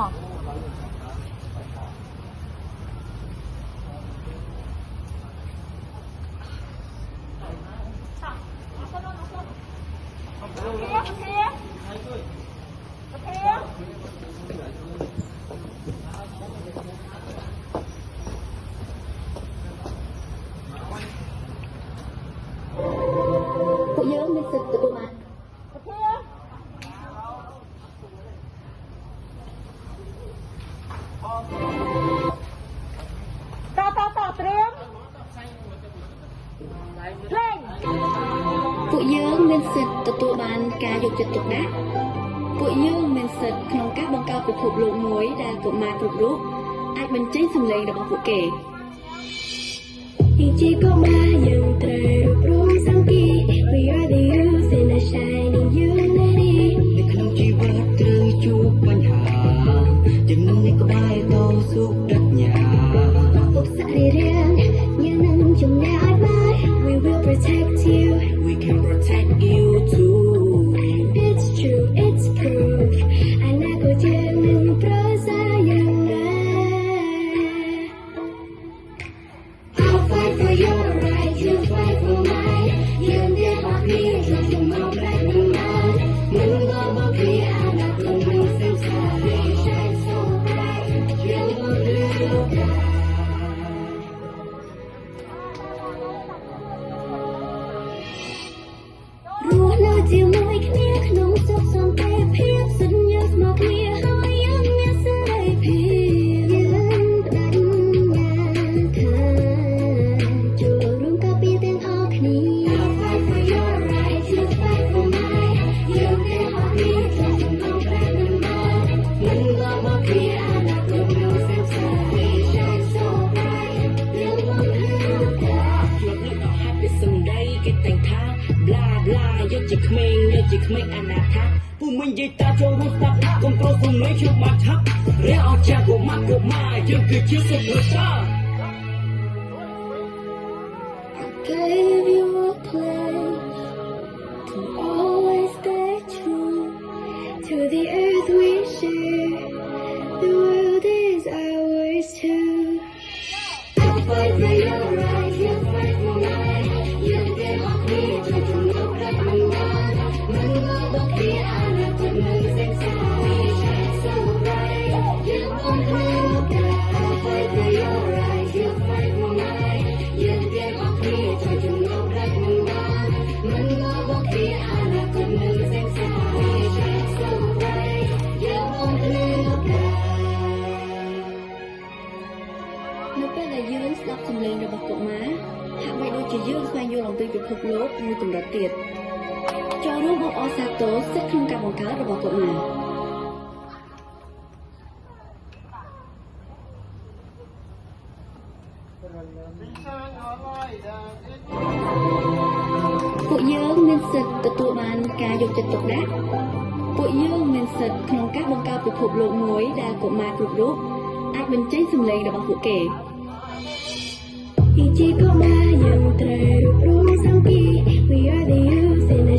មកពួកយើងមា ពួកយើងមានសិទ្ធិទទួលបានការយកចិត្តទុកដាក់ពួកយើងមានសិទ្ធិក្នុងការបង្កើតពិភពលោកមួយដែលកុមារគ្រប់រូបអាចបញ្ចេញសម្លេងរបស់ពួកគេជាកុមារយើងត្រូវរួបរวมសង្គី We are the youth in a shining unity នៅក្នុងជីវិតត្រូវជួបបញ្ហាចំណងនេះក្បែរតស៊ូប្រាជ្ញាពុកសរីរាង្គយើងនឹងជំនះឲ្យបាន We will protect you ស់នៅ កជាក្មេងយកជាក្មេងអនាថាពូមិញនិយាយតាចូលរួមស្ដាប់កុំប្រុសសំលេងជួបបាត់ឆាប់រះអស់ចាស់កុមារកុមារយើងគឺជា superstar gave you a place to always stay true to the earth we share. The world is ours too. I'll fight for your right, you fight for mine. You get off me, to do no right and wrong. Man, love, but we are not the music sound. We shine so bright. You won't look up. I'll យើងស្ដាប់សំឡេងរបស់កុមារហាក់បីដូចជាយើងស្វែងយល់អំពីពិភពលោកមួយកម្រិតទៀត ចូលរួមអបអរសាទរសិទ្ធិក្នុងការបង្កើតរបស់កុមារពួកយើងមានសិទ្ធិទទួលបានការយកចិត្តទុកដាក់ពួកយើងមានសិទ្ធិក្នុងការបង្កើតពិភពលោកមួយដែលកុមារគ្រប់រូបអាចបញ្ចេញសម្លេងរបស់ពួកគេជាកុមារយើងត្រូវរួបរวมសង្គី We are the youth in a